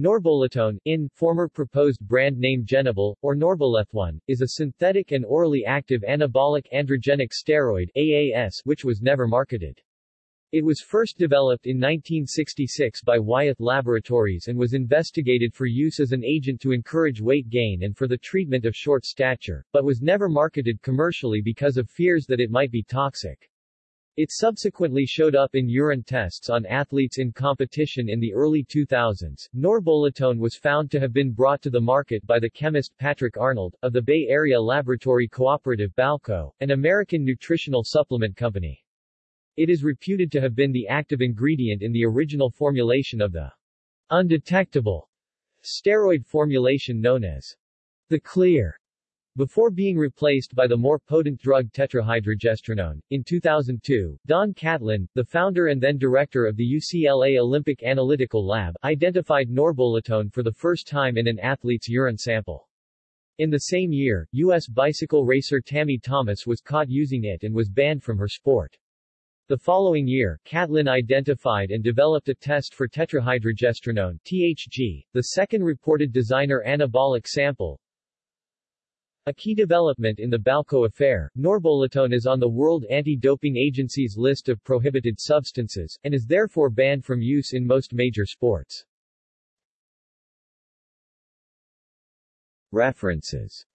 Norboletone, in, former proposed brand name Genabol, or Norbolethone, is a synthetic and orally active anabolic androgenic steroid AAS which was never marketed. It was first developed in 1966 by Wyeth Laboratories and was investigated for use as an agent to encourage weight gain and for the treatment of short stature, but was never marketed commercially because of fears that it might be toxic. It subsequently showed up in urine tests on athletes in competition in the early 2000s. Norboletone was found to have been brought to the market by the chemist Patrick Arnold, of the Bay Area Laboratory Cooperative Balco, an American nutritional supplement company. It is reputed to have been the active ingredient in the original formulation of the undetectable steroid formulation known as the clear before being replaced by the more potent drug tetrahydrogestrinone. In 2002, Don Catlin, the founder and then director of the UCLA Olympic Analytical Lab, identified norboletone for the first time in an athlete's urine sample. In the same year, U.S. bicycle racer Tammy Thomas was caught using it and was banned from her sport. The following year, Catlin identified and developed a test for tetrahydrogestrinone THG, the second reported designer anabolic sample. A key development in the Balco affair, norboletone is on the World Anti-Doping Agency's list of prohibited substances, and is therefore banned from use in most major sports. References